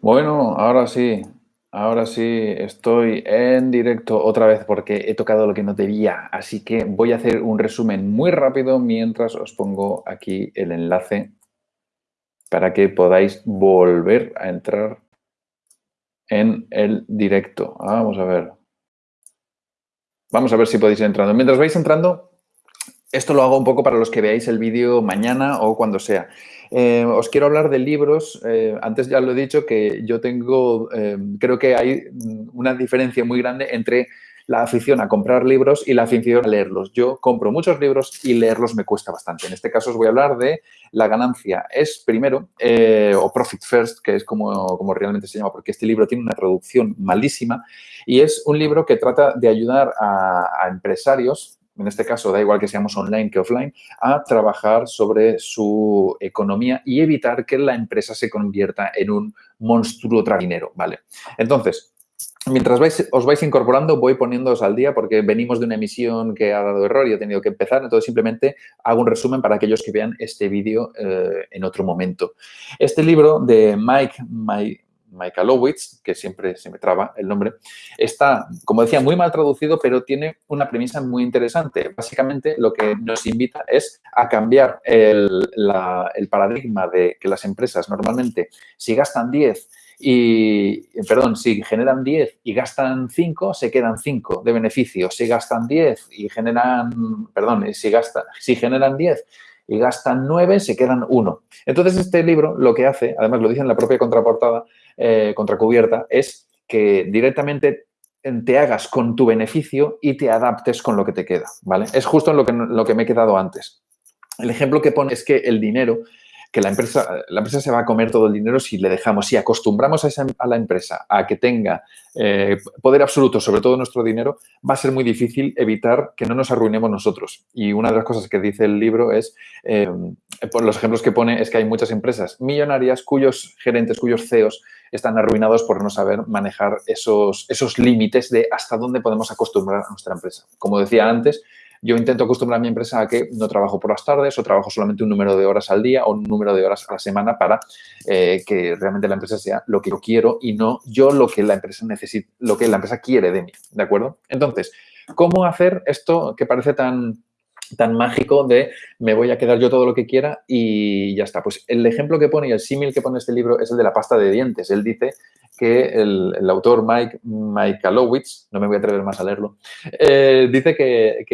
Bueno, ahora sí, ahora sí estoy en directo otra vez porque he tocado lo que no debía, así que voy a hacer un resumen muy rápido mientras os pongo aquí el enlace para que podáis volver a entrar en el directo. Vamos a ver. Vamos a ver si podéis ir entrando. Mientras vais entrando, esto lo hago un poco para los que veáis el vídeo mañana o cuando sea. Eh, os quiero hablar de libros. Eh, antes ya lo he dicho que yo tengo, eh, creo que hay una diferencia muy grande entre la afición a comprar libros y la afición a leerlos. Yo compro muchos libros y leerlos me cuesta bastante. En este caso os voy a hablar de La ganancia es primero, o Profit First, que es como, como realmente se llama, porque este libro tiene una traducción malísima y es un libro que trata de ayudar a, a empresarios en este caso da igual que seamos online que offline, a trabajar sobre su economía y evitar que la empresa se convierta en un monstruo traguinero, ¿vale? Entonces, Mientras os vais incorporando, voy poniéndoos al día porque venimos de una emisión que ha dado error y he tenido que empezar. Entonces, simplemente hago un resumen para aquellos que vean este vídeo eh, en otro momento. Este libro de Mike, Mike Michalowicz, que siempre se me traba el nombre, está, como decía, muy mal traducido, pero tiene una premisa muy interesante. Básicamente, lo que nos invita es a cambiar el, paradigma de que las empresas normalmente, si gastan 10 y, perdón, si generan 10 y gastan 5, se quedan 5 de beneficio. Si gastan 10 y generan, perdón, si, gasta, si generan 10 y gastan 9, se quedan 1. Entonces, este libro lo que hace, además lo dice en la propia contraportada, eh, contracubierta, es que directamente te hagas con tu beneficio y te adaptes con lo que te queda, ¿vale? Es justo lo que, lo que me he quedado antes. El ejemplo que pone es que el dinero que la empresa, la empresa se va a comer todo el dinero si le dejamos, si acostumbramos a, la empresa a que tenga eh, poder absoluto sobre todo nuestro dinero, va a ser muy difícil evitar que no nos arruinemos nosotros. Y una de las cosas que dice el libro es, eh, por los ejemplos que pone, es que hay muchas empresas millonarias cuyos gerentes, cuyos CEOs están arruinados por no saber manejar esos, esos límites de hasta dónde podemos acostumbrar a nuestra empresa. Como decía antes, yo intento acostumbrar a mi empresa a que no trabajo por las tardes o trabajo solamente un número de horas al día o un número de horas a la semana para eh, que realmente la empresa sea lo que yo quiero y no yo lo que la empresa necesita, lo que la empresa quiere de mí, ¿de acuerdo? Entonces, ¿cómo hacer esto que parece tan tan mágico de me voy a quedar yo todo lo que quiera y ya está. Pues el ejemplo que pone y el símil que pone este libro es el de la pasta de dientes. Él dice que el, autor Mike, Alowitz, no me voy a atrever más a leerlo, eh, dice que,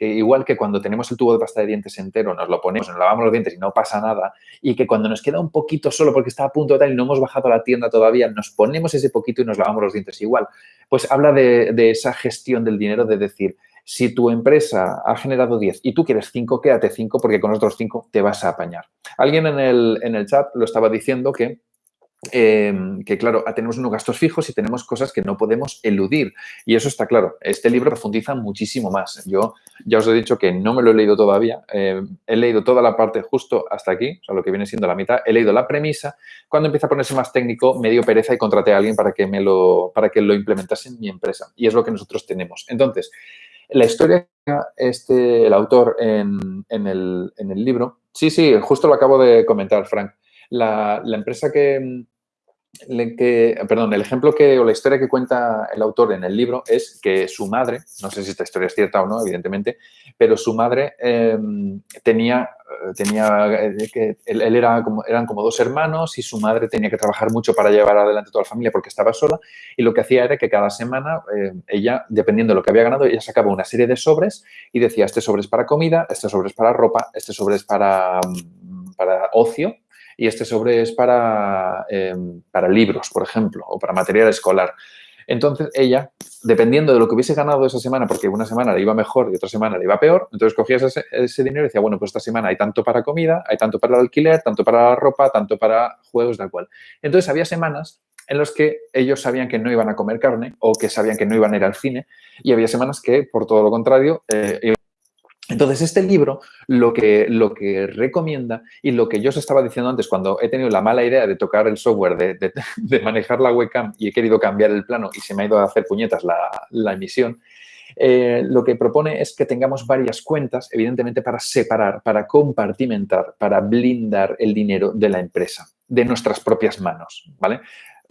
igual que cuando tenemos el tubo de pasta de dientes entero, nos lo ponemos, nos lavamos los dientes y no pasa nada, y que cuando nos queda un poquito solo porque está a punto de tal y no hemos bajado a la tienda todavía, nos ponemos ese poquito y nos lavamos los dientes igual. Pues habla de, de esa gestión del dinero, de decir, si tu empresa ha generado 10 y tú quieres 5, quédate 5 porque con otros 5 te vas a apañar. Alguien en el, en el chat lo estaba diciendo que Em, que claro, tenemos unos gastos fijos y tenemos cosas que no podemos eludir. Y eso está claro. Este libro profundiza muchísimo más. Yo ya os he dicho que no me lo he leído todavía. Em, he leído toda la parte justo hasta aquí, o sea, lo que viene siendo la mitad. He leído la premisa. Cuando empieza a ponerse más técnico, me dio pereza y contraté a alguien para que, me lo, para que lo implementase en mi empresa. Y es lo que nosotros tenemos. Entonces, la historia este, el autor en, en, el, en el libro, sí, sí, justo lo acabo de comentar, Frank. La, la, empresa que, que, perdón, el ejemplo que, o la historia que cuenta el autor en el libro es que su madre, no sé si esta historia es cierta o no, evidentemente, pero su madre em, tenía, tenía eh, que él, era como, eran como dos hermanos y su madre tenía que trabajar mucho para llevar adelante toda la familia porque estaba sola y lo que hacía era que cada semana eh, ella, dependiendo de lo que había ganado, ella sacaba una serie de sobres y decía, este sobre es para comida, este sobre es para ropa, este sobre es para, para ocio y este sobre es para, em, para libros, por ejemplo, o para material escolar. Entonces, ella, dependiendo de lo que hubiese ganado esa semana, porque una semana le iba mejor y otra semana le iba peor, entonces cogías ese, dinero y decía, bueno, pues esta semana hay tanto para comida, hay tanto para el alquiler, tanto para la ropa, tanto para juegos, de cual. Entonces, había semanas en las que ellos sabían que no iban a comer carne o que sabían que no iban a ir al cine y había semanas que, por todo lo contrario, eh, entonces, este libro lo que, lo que recomienda y lo que yo os estaba diciendo antes cuando he tenido la mala idea de tocar el software, de, manejar la webcam y he querido cambiar el plano y se me ha ido a hacer puñetas la, emisión, eh, lo que propone es que tengamos varias cuentas, evidentemente para separar, para compartimentar, para blindar el dinero de la empresa, de nuestras propias manos, ¿vale?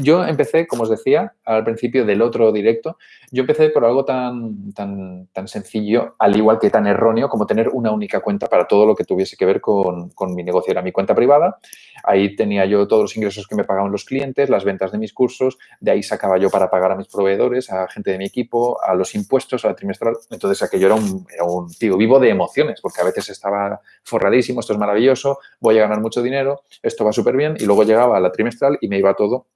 Yo empecé, como os decía al principio del otro directo, yo empecé por algo tan, tan, tan sencillo, al igual que tan erróneo, como tener una única cuenta para todo lo que tuviese que ver con, con, mi negocio. Era mi cuenta privada, ahí tenía yo todos los ingresos que me pagaban los clientes, las ventas de mis cursos, de ahí sacaba yo para pagar a mis proveedores, a gente de mi equipo, a los impuestos, a la trimestral. Entonces, aquello era un, era un tío vivo de emociones, porque a veces estaba forradísimo, esto es maravilloso, voy a ganar mucho dinero, esto va súper bien, y luego llegaba a la trimestral y me iba todo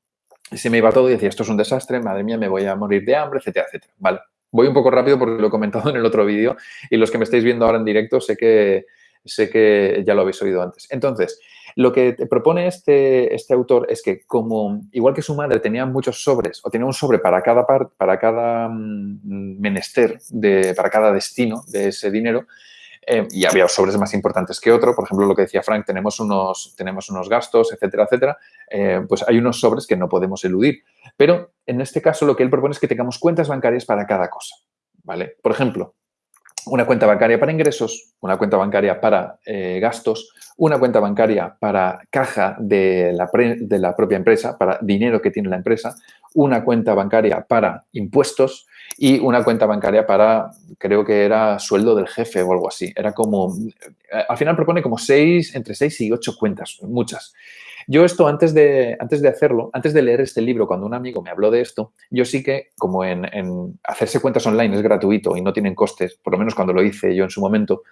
se me iba todo y decía, esto es un desastre, madre mía, me voy a morir de hambre, etcétera, etcétera. Vale, voy un poco rápido porque lo he comentado en el otro vídeo y los que me estáis viendo ahora en directo sé que, sé que ya lo habéis oído antes. Entonces, lo que te propone este, este autor es que como, igual que su madre tenía muchos sobres o tenía un sobre para cada, para cada mm, menester, de, para cada destino de ese dinero, eh, y había sobres más importantes que otro. Por ejemplo, lo que decía Frank, tenemos unos, tenemos unos gastos, etcétera, etcétera. Eh, pues hay unos sobres que no podemos eludir. Pero en este caso lo que él propone es que tengamos cuentas bancarias para cada cosa. ¿vale? Por ejemplo, una cuenta bancaria para ingresos, una cuenta bancaria para eh, gastos, una cuenta bancaria para caja de la, de la, propia empresa, para dinero que tiene la empresa, una cuenta bancaria para impuestos y una cuenta bancaria para, creo que era sueldo del jefe o algo así. Era como, al final propone como seis, entre seis y ocho cuentas, muchas. Yo esto antes de, antes de hacerlo, antes de leer este libro, cuando un amigo me habló de esto, yo sí que, como en, hacerse cuentas online es gratuito y no tienen costes, por lo menos cuando lo hice yo en su momento,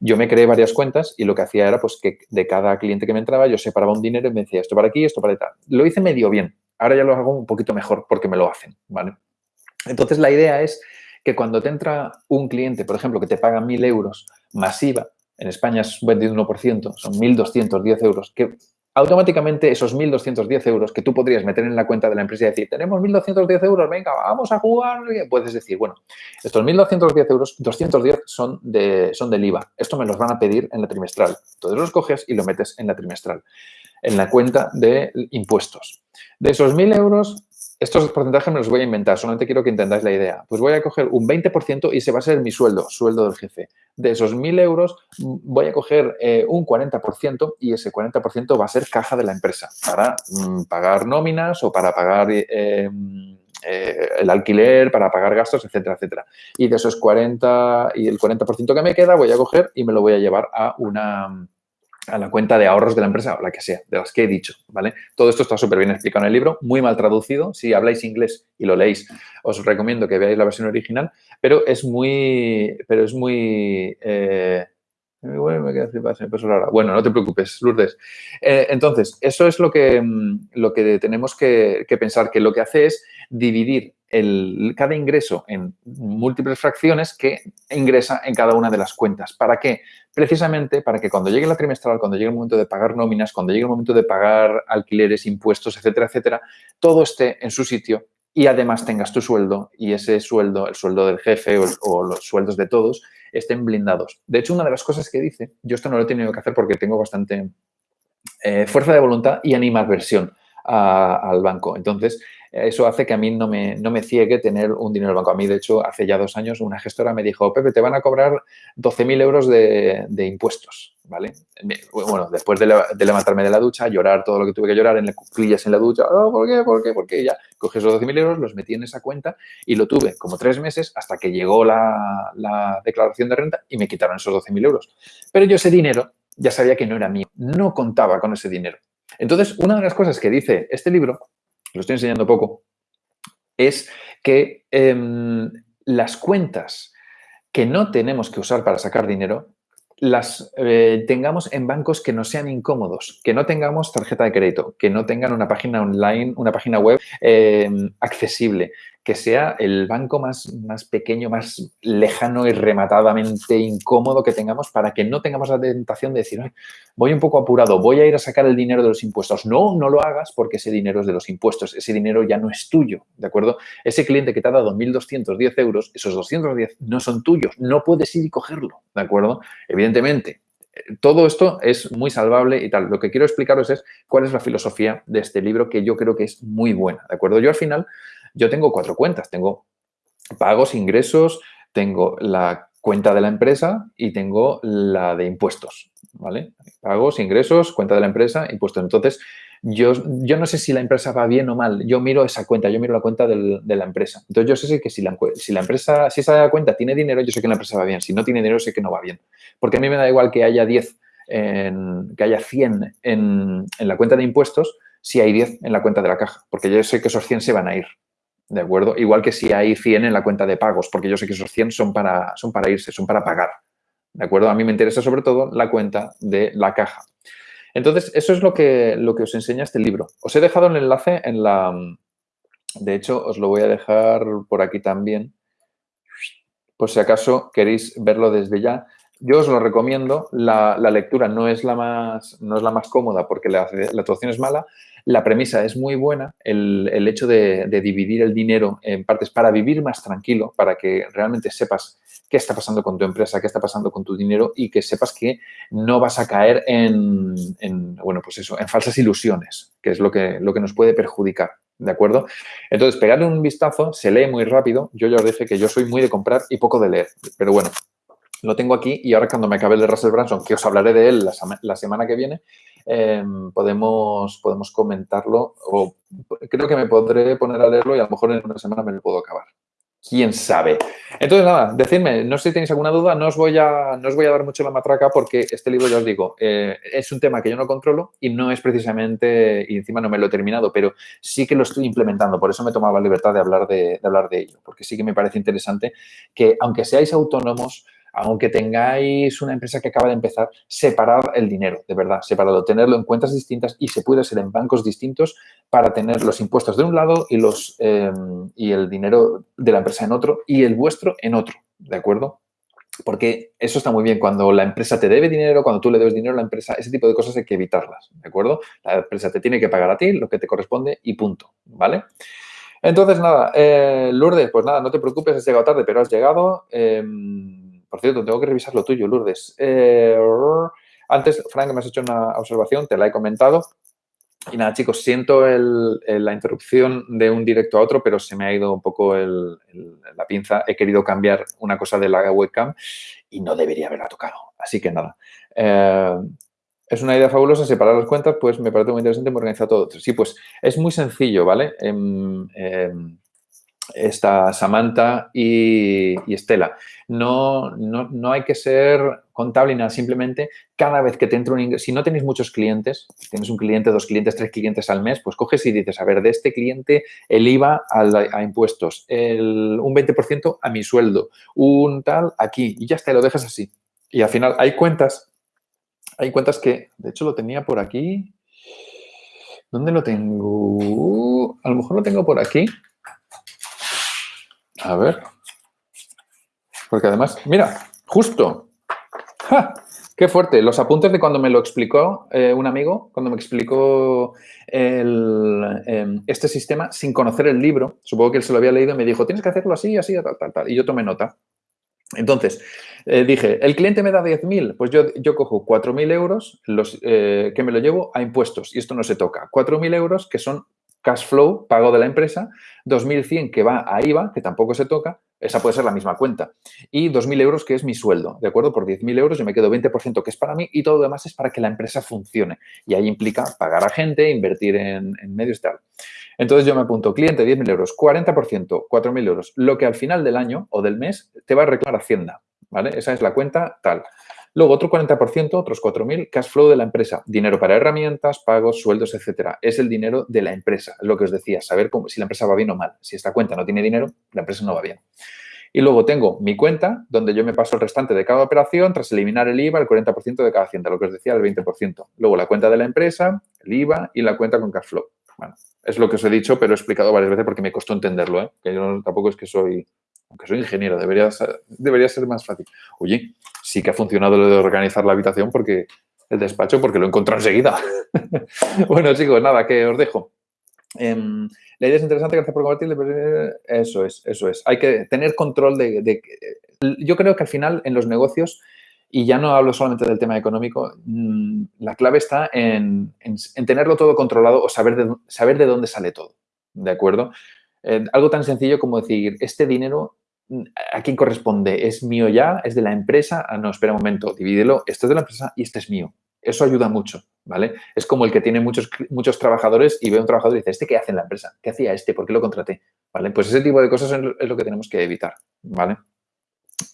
yo me creé varias cuentas y lo que hacía era pues que de cada cliente que me entraba yo separaba un dinero y me decía esto para aquí, esto para tal. Lo hice medio bien. Ahora ya lo hago un poquito mejor porque me lo hacen, ¿vale? Entonces, la idea es que cuando te entra un cliente, por ejemplo, que te paga 1.000 euros masiva, en España es un 21%, son 1.210 euros, que automáticamente esos 1.210 euros que tú podrías meter en la cuenta de la empresa y decir, tenemos 1.210 euros, venga, vamos a jugar, puedes decir, bueno, estos 1.210 euros, 210 son, de, son del IVA. Esto me los van a pedir en la trimestral. Entonces los coges y lo metes en la trimestral, en la cuenta de impuestos. De esos 1.000 euros, estos porcentajes me los voy a inventar, solamente quiero que entendáis la idea. Pues voy a coger un 20% y se va a ser mi sueldo, sueldo del jefe. De esos 1.000 euros voy a coger eh, un 40% y ese 40% va a ser caja de la empresa para mm, pagar nóminas o para pagar eh, eh, el alquiler, para pagar gastos, etcétera, etcétera. Y de esos 40 y el 40% que me queda voy a coger y me lo voy a llevar a una a la cuenta de ahorros de la empresa o la que sea, de las que he dicho, ¿vale? Todo esto está súper bien explicado en el libro, muy mal traducido. Si habláis inglés y lo leéis, os recomiendo que veáis la versión original, pero es muy, pero es muy, eh, bueno, Bueno, no te preocupes, Lourdes. Eh, entonces, eso es lo que, mm, lo que tenemos que, que, pensar, que lo que hace es dividir el, cada ingreso en múltiples fracciones que ingresa en cada una de las cuentas. ¿Para qué? Precisamente para que cuando llegue la trimestral, cuando llegue el momento de pagar nóminas, cuando llegue el momento de pagar alquileres, impuestos, etcétera, etcétera, todo esté en su sitio y además tengas tu sueldo y ese sueldo, el sueldo del jefe o, los sueldos de todos, estén blindados. De hecho, una de las cosas que dice, yo esto no lo he tenido que hacer porque tengo bastante eh, fuerza de voluntad y animadversión al banco. Entonces, eso hace que a mí no me, no me ciegue tener un dinero en el banco. A mí, de hecho, hace ya dos años una gestora me dijo, Pepe, te van a cobrar 12.000 euros de, impuestos, ¿vale? Bueno, después de, levantarme de la ducha, llorar todo lo que tuve que llorar en las cuclillas en la ducha, oh, ¿por qué? ¿Por qué? Porque ya cogí esos 12.000 euros, los metí en esa cuenta y lo tuve como tres meses hasta que llegó la, la declaración de renta y me quitaron esos 12.000 euros. Pero yo ese dinero ya sabía que no era mío, no contaba con ese dinero. Entonces, una de las cosas que dice este libro lo estoy enseñando poco, es que em, las cuentas que no tenemos que usar para sacar dinero las eh, tengamos en bancos que no sean incómodos, que no tengamos tarjeta de crédito, que no tengan una página online, una página web em, accesible, que sea el banco más, más pequeño, más lejano y rematadamente incómodo que tengamos para que no tengamos la tentación de decir, voy un poco apurado, voy a ir a sacar el dinero de los impuestos. No, no lo hagas porque ese dinero es de los impuestos, ese dinero ya no es tuyo, ¿de acuerdo? Ese cliente que te ha dado 1.210 euros, esos 210 no son tuyos, no puedes ir y cogerlo, ¿de acuerdo? Evidentemente, todo esto es muy salvable y tal. Lo que quiero explicaros es cuál es la filosofía de este libro que yo creo que es muy buena, ¿de acuerdo? Yo al final yo tengo cuatro cuentas. Tengo pagos, ingresos, tengo la cuenta de la empresa y tengo la de impuestos, ¿vale? Pagos, ingresos, cuenta de la empresa, impuestos. Entonces, yo, yo no sé si la empresa va bien o mal. Yo miro esa cuenta, yo miro la cuenta de la empresa. Entonces, yo sé que si la, empresa, si esa cuenta tiene dinero, yo sé que la empresa va bien. Si no tiene dinero, sé que no va bien. Porque a mí me da igual que haya 10, en, que haya 100 en, en la cuenta de impuestos, si hay 10 en la cuenta de la caja. Porque yo sé que esos 100 se van a ir. ¿De acuerdo? Igual que si hay 100 en la cuenta de pagos, porque yo sé que esos 100 son para, son para irse, son para pagar. ¿De acuerdo? A mí me interesa sobre todo la cuenta de la caja. Entonces, eso es lo que, lo que os enseña este libro. Os he dejado el enlace en la... De hecho, os lo voy a dejar por aquí también, por si acaso queréis verlo desde ya. Yo os lo recomiendo. La, lectura no es la, más, no es la más cómoda porque la, la traducción es mala. La premisa es muy buena. El, hecho de, dividir el dinero en partes para vivir más tranquilo, para que realmente sepas qué está pasando con tu empresa, qué está pasando con tu dinero y que sepas que no vas a caer en, bueno, pues eso, en falsas ilusiones, que es lo que, lo que nos puede perjudicar. ¿De acuerdo? Entonces, pegarle un vistazo, se lee muy rápido. Yo ya os dije que yo soy muy de comprar y poco de leer. Pero bueno, lo tengo aquí y ahora cuando me acabe el de Russell Branson, que os hablaré de él la, semana que viene, em, podemos, podemos comentarlo o creo que me podré poner a leerlo y a lo mejor en una semana me lo puedo acabar quién sabe. Entonces, nada, decidme, no sé si tenéis alguna duda, no os voy a, no os voy a dar mucho la matraca porque este libro, ya os digo, eh, es un tema que yo no controlo y no es precisamente, y encima no me lo he terminado, pero sí que lo estoy implementando, por eso me tomaba la libertad de hablar de, de hablar de ello, porque sí que me parece interesante que, aunque seáis autónomos, aunque tengáis una empresa que acaba de empezar, separar el dinero, de verdad, separado, tenerlo en cuentas distintas y se puede ser en bancos distintos para tener los impuestos de un lado y, los, em, y el dinero de la empresa en otro y el vuestro en otro, ¿de acuerdo? Porque eso está muy bien. Cuando la empresa te debe dinero, cuando tú le debes dinero a la empresa, ese tipo de cosas hay que evitarlas, ¿de acuerdo? La empresa te tiene que pagar a ti lo que te corresponde y punto, ¿vale? Entonces, nada, eh, Lourdes, pues nada, no te preocupes, has llegado tarde, pero has llegado. Em, por cierto, tengo que revisar lo tuyo, Lourdes. Eh, antes, Frank, me has hecho una observación, te la he comentado. Y nada, chicos, siento la interrupción de un directo a otro, pero se me ha ido un poco la pinza. He querido cambiar una cosa de la webcam y no debería haberla tocado. Así que nada. Eh, es una idea fabulosa separar las cuentas, pues me parece muy interesante, muy organizado todo. Sí, pues es muy sencillo, ¿vale? Em, esta Samantha y, Estela. No, no, hay que ser contable ni nada, simplemente cada vez que te entra un ingreso, si no tenéis muchos clientes, tienes un cliente, dos clientes, tres clientes al mes, pues coges y dices, a ver, de este cliente el IVA a, impuestos, el, un 20% a mi sueldo, un tal aquí, y ya está, lo dejas así. Y al final hay cuentas, hay cuentas que, de hecho lo tenía por aquí, ¿dónde lo tengo? A lo mejor lo tengo por aquí. A ver. Porque además, mira, justo. ¡Qué fuerte! Los apuntes de cuando me lo explicó eh, un amigo, cuando me explicó em, este sistema sin conocer el libro, supongo que él se lo había leído y me dijo, tienes que hacerlo así, así, tal, tal, tal. Y yo tomé nota. Entonces, eh, dije, el cliente me da 10.000, pues yo, yo cojo 4.000 euros eh, que me lo llevo a impuestos y esto no se toca. 4.000 euros que son cash flow, pago de la empresa, 2.100 que va a IVA, que tampoco se toca, esa puede ser la misma cuenta, y 2.000 euros que es mi sueldo, ¿de acuerdo? Por 10.000 euros yo me quedo 20% que es para mí y todo lo demás es para que la empresa funcione. Y ahí implica pagar a gente, invertir en, medios y tal. Entonces yo me apunto, cliente, 10.000 euros, 40%, 4.000 euros, lo que al final del año o del mes te va a reclamar Hacienda, ¿vale? Esa es la cuenta tal. Luego, otro 40%, otros 4.000, cash flow de la empresa. Dinero para herramientas, pagos, sueldos, etcétera. Es el dinero de la empresa, lo que os decía, saber si la empresa va bien o mal. Si esta cuenta no tiene dinero, la empresa no va bien. Y luego tengo mi cuenta, donde yo me paso el restante de cada operación, tras eliminar el IVA, el 40% de cada hacienda, lo que os decía, el 20%. Luego la cuenta de la empresa, el IVA y la cuenta con cash flow. Bueno, es lo que os he dicho, pero he explicado varias veces porque me costó entenderlo, ¿eh? que yo tampoco es que soy aunque soy ingeniero, debería ser, debería ser más fácil. Oye, sí que ha funcionado lo de organizar la habitación porque el despacho, porque lo he encontrado enseguida. bueno, chicos, nada, que os dejo. Em, la idea es interesante, gracias por compartir. Eso es, eso es. Hay que tener control de, Yo creo que al final en los negocios, y ya no hablo solamente del tema económico, mm, la clave está en, tenerlo todo controlado o saber de, saber de dónde sale todo. ¿De acuerdo? Eh, algo tan sencillo como decir, este dinero ¿a quién corresponde? ¿Es mío ya? ¿Es de la empresa? Ah, no, espera un momento, divídelo. Esto es de la empresa y este es mío. Eso ayuda mucho, ¿vale? Es como el que tiene muchos, muchos trabajadores y ve a un trabajador y dice, ¿este qué hace en la empresa? ¿Qué hacía este? ¿Por qué lo contraté? ¿Vale? Pues ese tipo de cosas es lo que tenemos que evitar, ¿vale?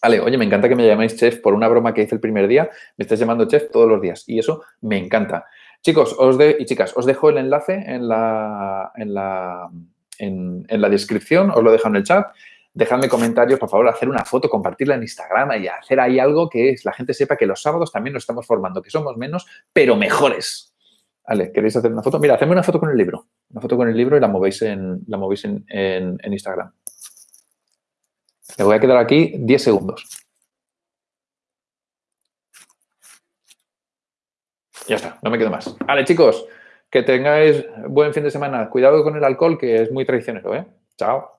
Vale, oye, me encanta que me llaméis chef por una broma que hice el primer día. Me estás llamando chef todos los días y eso me encanta. Chicos os de, y chicas, os dejo el enlace en la, en, la, en, la descripción, os lo dejo en el chat. Dejadme comentarios, por favor, hacer una foto, compartirla en Instagram y hacer ahí algo que la gente sepa que los sábados también nos estamos formando, que somos menos, pero mejores. Vale, ¿queréis hacer una foto? Mira, hacedme una foto con el libro. Una foto con el libro y la movéis en, Instagram. Le voy a quedar aquí 10 segundos. Ya está, no me quedo más. Vale, chicos, que tengáis buen fin de semana. Cuidado con el alcohol, que es muy traicionero, ¿eh? Chao.